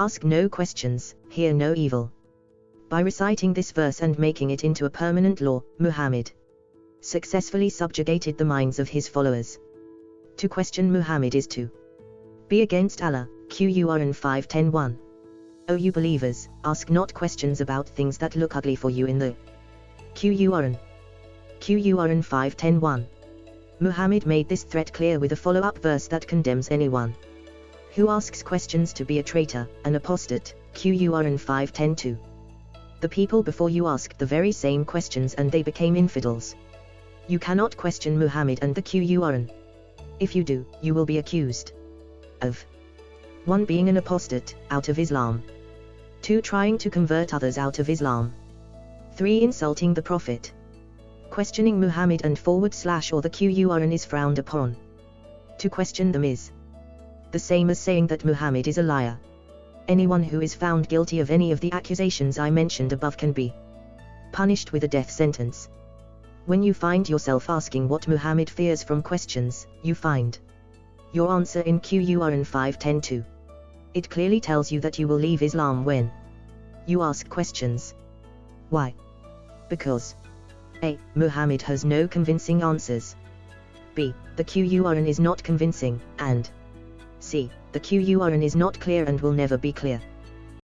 Ask no questions, hear no evil. By reciting this verse and making it into a permanent law, Muhammad successfully subjugated the minds of his followers. To question Muhammad is to be against Allah, Quran 5.10.1. O you believers, ask not questions about things that look ugly for you in the Quran. Quran 5.10.1. Muhammad made this threat clear with a follow-up verse that condemns anyone who asks questions to be a traitor, an apostate, Quran 5.10.2. The people before you asked the very same questions and they became infidels. You cannot question Muhammad and the Quran. If you do, you will be accused of 1. Being an apostate, out of Islam. 2. Trying to convert others out of Islam. 3. Insulting the Prophet. Questioning Muhammad and forward slash or the Quran is frowned upon. To question them is the same as saying that Muhammad is a liar. Anyone who is found guilty of any of the accusations I mentioned above can be punished with a death sentence. When you find yourself asking what Muhammad fears from questions, you find your answer in Quran 5.10.2. It clearly tells you that you will leave Islam when you ask questions. Why? Because A. Muhammad has no convincing answers. B. The Quran is not convincing, and C. The Quran is not clear and will never be clear.